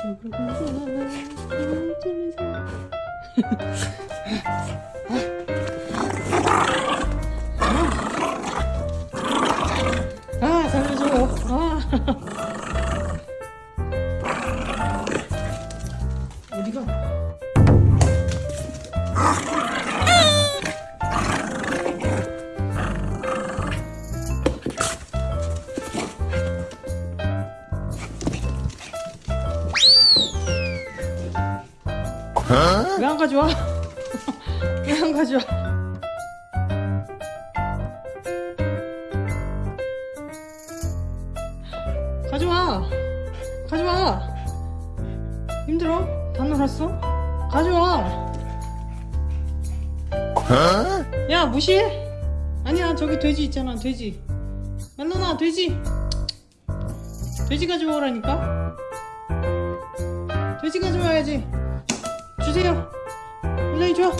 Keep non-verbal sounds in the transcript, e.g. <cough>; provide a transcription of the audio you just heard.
잡으러 가자. 왜 안 가져와? <laughs> 왜 안 가져와? 가져와! 가져와! 힘들어? 다 놀았어? 가져와! 야, 무시해? 아니야, 저기 돼지 있잖아, 돼지. 멜로나, 돼지! 돼지 가져오라니까? 돼지 가져와야지. 就这样，你乐。